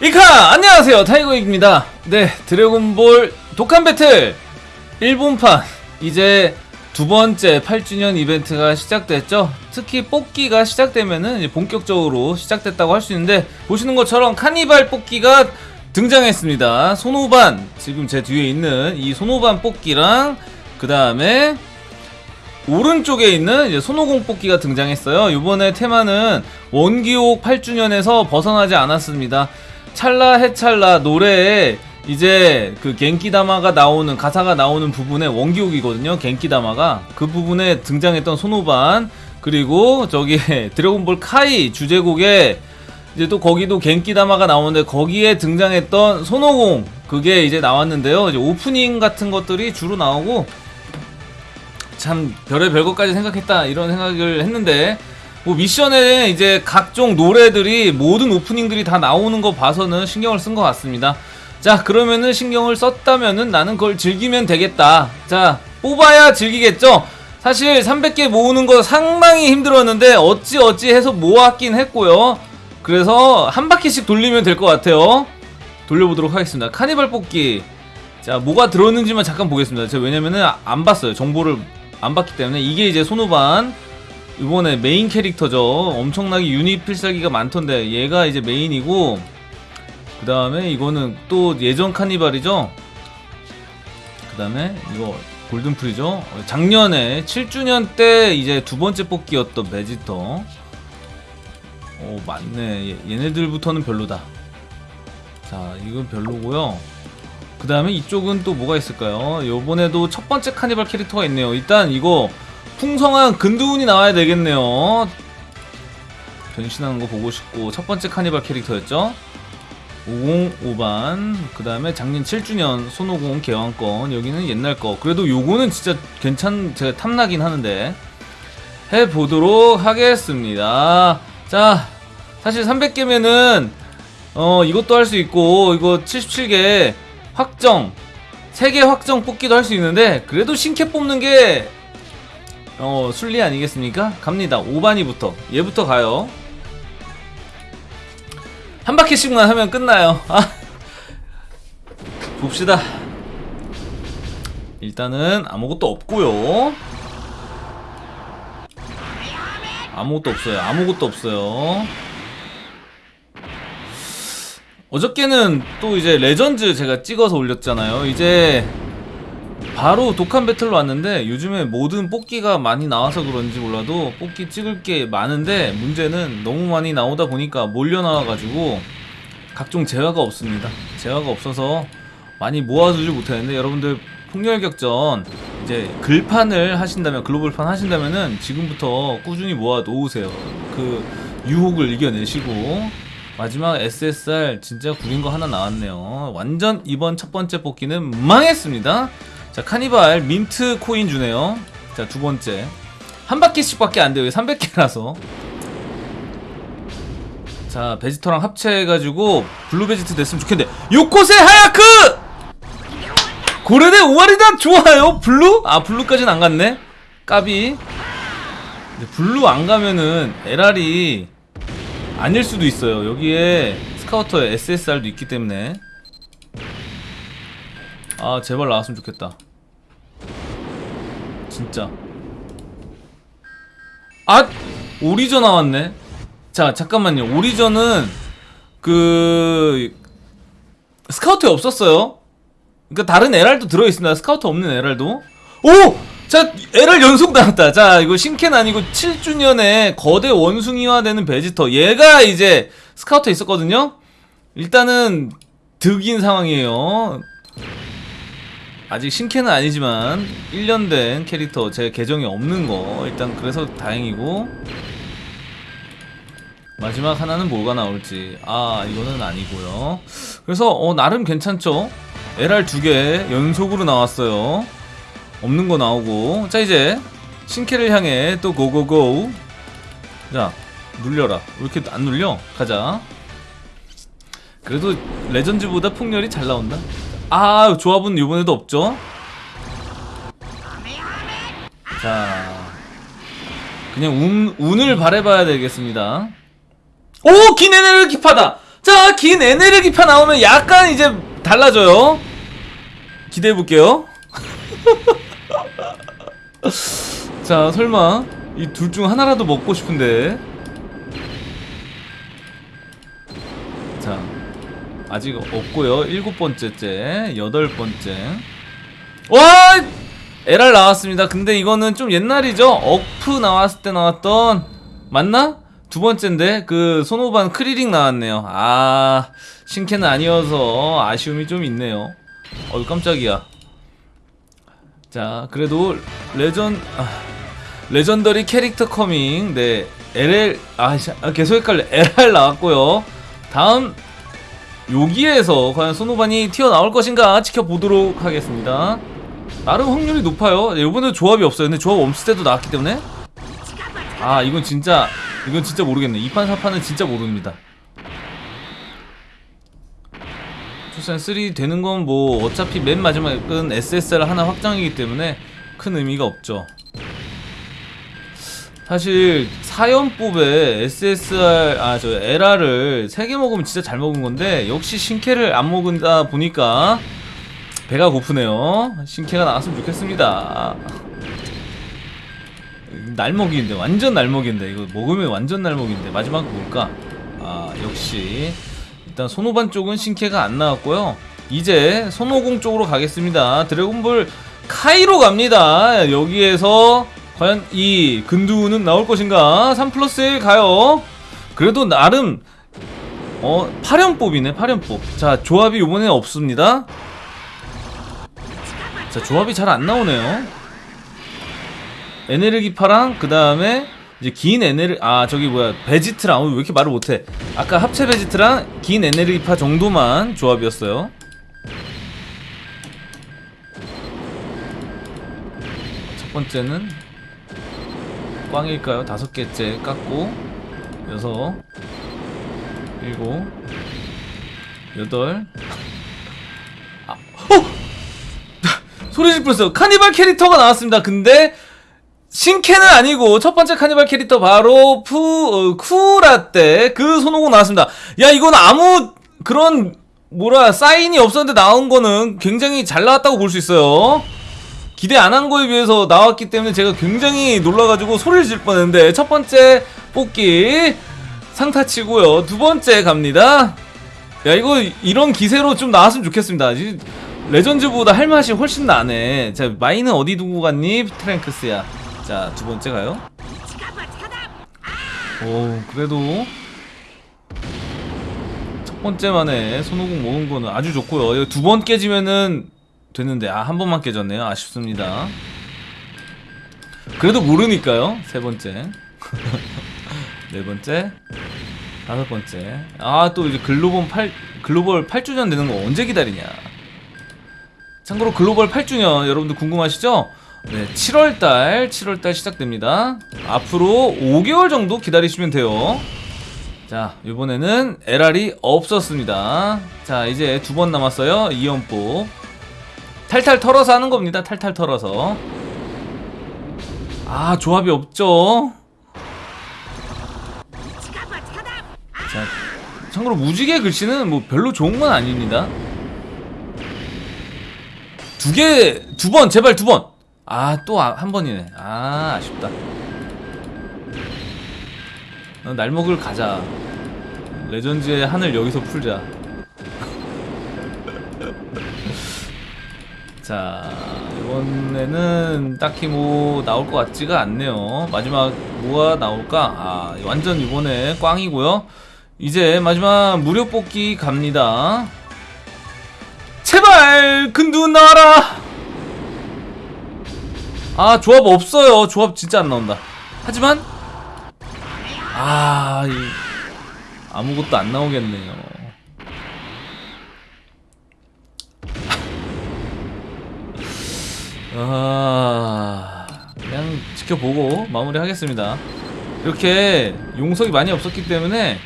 이카 안녕하세요. 타이거입니다. 네 드래곤볼 독한 배틀! 일본판. 이제 두 번째 8주년 이벤트가 시작됐죠? 특히 뽑기가 시작되면은 본격적으로 시작됐다고 할 수 있는데 보시는 것처럼 카니발 뽑기가 등장했습니다. 손오반. 지금 제 뒤에 있는 이 손오반 뽑기랑 그 다음에 오른쪽에 있는 이제 손오공 뽑기가 등장했어요. 이번에 테마는 원기옥 8주년에서 벗어나지 않았습니다. 찰나 해찰나 노래에 이제 그 겐키다마가 나오는 가사가 나오는 부분에 원기옥이거든요. 겐키다마가 그 부분에 등장했던 손오반 그리고 저기 드래곤볼 카이 주제곡에 이제 또 거기도 겐키다마가 나오는데 거기에 등장했던 손오공 그게 이제 나왔는데요. 이제 오프닝 같은 것들이 주로 나오고 참 별의 별것까지 생각했다 이런 생각을 했는데 뭐 미션에 이제 각종 노래들이 모든 오프닝들이 다 나오는 거 봐서는 신경을 쓴 것 같습니다. 자 그러면은 신경을 썼다면은 나는 그걸 즐기면 되겠다. 자 뽑아야 즐기겠죠. 사실 300개 모으는 거 상당히 힘들었는데 어찌 어찌 해서 모았긴 했고요. 그래서 한 바퀴씩 돌리면 될 것 같아요. 돌려보도록 하겠습니다. 카니발 뽑기. 자 뭐가 들어있는지만 잠깐 보겠습니다. 제가 왜냐면은 안 봤어요. 정보를 안 봤기 때문에 이게 이제 손오반 이번에 메인 캐릭터죠. 엄청나게 유닛 필살기가 많던데 얘가 이제 메인이고 그 다음에 이거는 또 예전 카니발이죠. 그 다음에 이거 골든 프리저죠. 작년에 7주년 때 이제 두 번째 뽑기였던 베지터. 오 맞네. 얘네들부터는 별로다. 자 이건 별로고요. 그 다음에 이쪽은 또 뭐가 있을까요? 요번에도 첫 번째 카니발 캐릭터가 있네요. 일단 이거 풍성한 근두운이 나와야 되겠네요. 변신하는 거 보고 싶고 첫 번째 카니발 캐릭터였죠. 505반 그 다음에 작년 7주년 손오공 개왕권 여기는 옛날 거 그래도 요거는 진짜 괜찮 제가 탐나긴 하는데 해보도록 하겠습니다 자 사실 300개면은 어 이것도 할 수 있고 이거 77개 확정 3개 확정 뽑기도 할 수 있는데 그래도 신캐 뽑는 게 어, 순리 아니겠습니까? 갑니다. 5반이부터. 얘부터 가요. 한 바퀴씩만 하면 끝나요. 아. 봅시다. 일단은 아무것도 없고요. 아무것도 없어요. 아무것도 없어요. 어저께는 또 이제 레전드 제가 찍어서 올렸잖아요. 이제 바로 독한 배틀로 왔는데 요즘에 모든 뽑기가 많이 나와서 그런지 몰라도 뽑기 찍을 게 많은데 문제는 너무 많이 나오다 보니까 몰려 나와가지고 각종 재화가 없습니다. 재화가 없어서 많이 모아두지 못했는데 여러분들 폭렬격전 이제 글판을 하신다면 글로벌판 하신다면은 지금부터 꾸준히 모아 놓으세요. 그 유혹을 이겨내시고. 마지막 SSR 진짜 구린 거 하나 나왔네요. 완전 이번 첫 번째 뽑기는 망했습니다 자 카니발 민트 코인 주네요. 자 두번째. 한 바퀴씩 밖에 안 돼요. 300개라서. 자 베지터랑 합체해가지고 블루 베지트 됐으면 좋겠는데. よこせ 早く! これで 終わりだ 좋아요. 블루? 아 블루까지는 안 갔네. 까비. 블루 안 가면은 LR이 아닐 수도 있어요. 여기에 스카우터에 SSR도 있기 때문에 아 제발 나왔으면 좋겠다 진짜 아! 오리저 나왔네 자 잠깐만요 오리저는 그 스카우터에 없었어요 그니까 다른 LR도 들어있습니다 스카우터 없는 LR도 오! 자, LR 연속 나왔다. 자, 이거 신캔 아니고 7주년에 거대 원숭이화 되는 베지터. 얘가 이제 스카우터 있었거든요? 일단은 득인 상황이에요. 아직 신캔은 아니지만 1년 된 캐릭터 제 계정이 없는 거 일단 그래서 다행이고. 마지막 하나는 뭐가 나올지. 아 이거는 아니고요. 그래서 어 나름 괜찮죠? LR 두 개 연속으로 나왔어요. 없는 거 나오고. 자 이제 신캐를 향해 또 고고고 자 눌려라. 왜 이렇게 안 눌려? 가자. 그래도 레전드보다 폭렬이 잘 나온다 아 조합은 이번에도 없죠 자 그냥 운, 운을 바래봐야 되겠습니다 오! 기네네를 기파다 자, 긴 에네르기파 나오면 약간 이제 달라져요. 기대해 볼게요. 자, 설마 이 둘 중 하나라도 먹고 싶은데. 아직 없고요. 일곱 번째째, 여덟 번째. 와! LR 나왔습니다. 근데 이거는 좀 옛날이죠. 어프 나왔을 때 나왔던 맞나? 두 번째인데 그 손오반 크리링 나왔네요. 아 신캐는 아니어서 아쉬움이 좀 있네요. 어이 깜짝이야. 자 그래도 legen 아, legendary character coming 네 LL 아, 씨, 아 계속 헷갈려 LR 나왔고요. 다음 여기에서 과연 손오반이 튀어나올 것인가 지켜보도록 하겠습니다. 나름 확률이 높아요. 이번에 조합이 없어요. 근데 조합 없을 때도 나왔기 때문에 아 이건 진짜 이건 진짜 모르겠네. 2판 4판은 진짜 모릅니다. 출산 3 되는 건 뭐 어차피 맨 마지막은 SSR 하나 확장이기 때문에 큰 의미가 없죠. 사실 사연법에 SSR 아 저 LR을 3개 먹으면 진짜 잘 먹은 건데 역시 신캐를 안 먹은다 보니까 배가 고프네요. 신캐가 나왔으면 좋겠습니다. 날먹이인데 완전 날먹인데 이거 먹으면 완전 날먹인데 마지막 뭘까? 아 역시 일단 손오반 쪽은 신캐가 안 나왔고요. 이제 손오공 쪽으로 가겠습니다. 드래곤볼 카이로 갑니다. 여기에서 과연 이 근두는 나올 것인가? 3 플러스 1 가요. 그래도 나름 어 8연법이네 8연법. 자 조합이 요번에 없습니다. 자 조합이 잘 안 나오네요. 에네르기파랑 그 다음에 이제 긴 에네르 아 저기 뭐야 베지트랑 어, 왜 이렇게 말을 못해 아까 합체 베지트랑 긴 에네르기파 정도만 조합이었어요 첫 번째는 꽝일까요? 다섯 개째 깎고 여섯 일곱 여덟 아, 어! 소리 질뻔했어요 카니발 캐릭터가 나왔습니다 근데 신캐는 아니고 첫 번째 카니발 캐릭터 바로 푸 어, 쿠라떼 그 손오공 나왔습니다. 야 이건 아무 그런 뭐라 사인이 없었는데 나온 거는 굉장히 잘 나왔다고 볼 수 있어요. 기대 안 한 거에 비해서 나왔기 때문에 제가 굉장히 놀라가지고 소리를 질 뻔했는데 첫 번째 뽑기 상타치고요. 두 번째 갑니다. 야 이거 이런 기세로 좀 나왔으면 좋겠습니다. 이 레전즈보다 할 맛이 훨씬 나네. 자 마이는 어디 두고 갔니? 트랭크스야. 자, 두 번째 가요. 오, 그래도 첫 번째 만에 손오공 모은 거는 아주 좋고요. 두 번 깨지면은 됐는데 아, 한 번만 깨졌네요. 아쉽습니다. 그래도 모르니까요. 세 번째. 네 번째. 다섯 번째. 아, 또 이제 글로벌 8 글로벌 8주년 되는 거 언제 기다리냐. 참고로 글로벌 8주년 여러분들 궁금하시죠? 네, 7월달, 7월달 시작됩니다. 앞으로 5개월 정도 기다리시면 돼요. 자, 이번에는 LR이 없었습니다. 자, 이제 두 번 남았어요. 이연법. 탈탈 털어서 하는 겁니다. 탈탈 털어서. 아, 조합이 없죠. 자, 참고로 무지개 글씨는 뭐 별로 좋은 건 아닙니다. 두 개, 두 번, 제발 두 번. 아, 또 한 번이네. 아, 아쉽다. 어, 날먹을 가자. 레전드의 하늘 여기서 풀자. 자, 이번에는 딱히 뭐 나올 것 같지가 않네요. 마지막 뭐가 나올까? 아, 완전 이번에 꽝이고요. 이제 마지막 무료 뽑기 갑니다. 제발 근두운 나와라! 아 조합 없어요 조합 진짜 안 나온다 하지만 아 이, 아무것도 안 나오겠네요 아 그냥 지켜보고 마무리 하겠습니다 이렇게 용석이 많이 없었기 때문에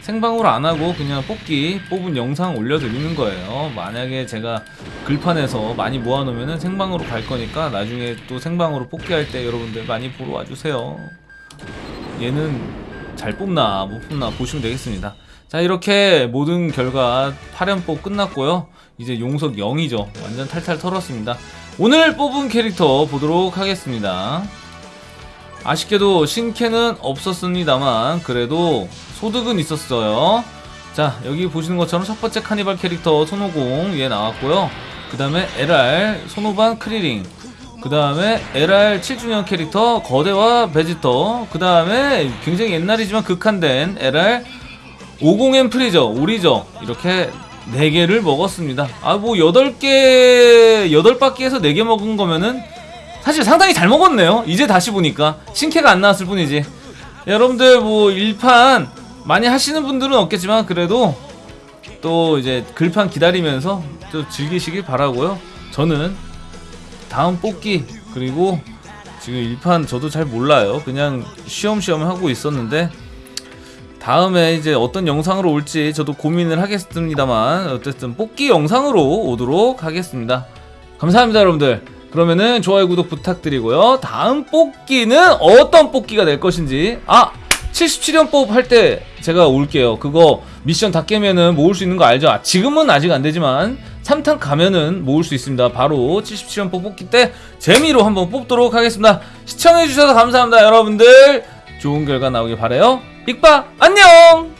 생방으로 안 하고 그냥 뽑기 뽑은 영상 올려드리는 거예요. 만약에 제가 글판에서 많이 모아놓으면 생방으로 갈 거니까 나중에 또 생방으로 뽑기 할 때 여러분들 많이 보러 와주세요. 얘는 잘 뽑나 못 뽑나 보시면 되겠습니다. 자. 자 이렇게 모든 결과 8연뽑 끝났고요. 이제 용석 0이죠. 완전 탈탈 털었습니다. 오늘 뽑은 캐릭터 보도록 하겠습니다. 아쉽게도 신캐는 없었습니다만 그래도 소득은 있었어요. 자 여기 보시는 것처럼 첫 번째 카니발 캐릭터 손오공 얘 나왔고요. 그 다음에 LR 손오반 크리링. 그 다음에 LR 7주년 캐릭터 거대와 베지터. 그 다음에 굉장히 옛날이지만 극한된 LR 50M 프리저 오리저 이렇게 4개를 먹었습니다. 아 뭐 8개 8바퀴에서 4개 먹은 거면은 사실 상당히 잘 먹었네요. 이제 다시 보니까 신캐가 안 나왔을 뿐이지. 여러분들 뭐 일판 많이 하시는 분들은 없겠지만 그래도 또 이제 글판 기다리면서 또 즐기시길 바라고요. 저는 다음 뽑기 그리고 지금 일판 저도 잘 몰라요. 그냥 쉬엄쉬엄 하고 있었는데 다음에 이제 어떤 영상으로 올지 저도 고민을 하겠습니다만 어쨌든 뽑기 영상으로 오도록 하겠습니다. 감사합니다 여러분들. 그러면은 좋아요 구독 부탁드리고요. 다음 뽑기는 어떤 뽑기가 될 것인지. 아 77연 뽑할 때 제가 올게요. 그거 미션 다 깨면은 모을 수 있는 거 알죠? 아, 지금은 아직 안 되지만 3탄 가면은 모을 수 있습니다. 바로 77연 뽑 뽑기 때 재미로 한번 뽑도록 하겠습니다. 시청해주셔서 감사합니다 여러분들. 좋은 결과 나오길 바래요 빅바 안녕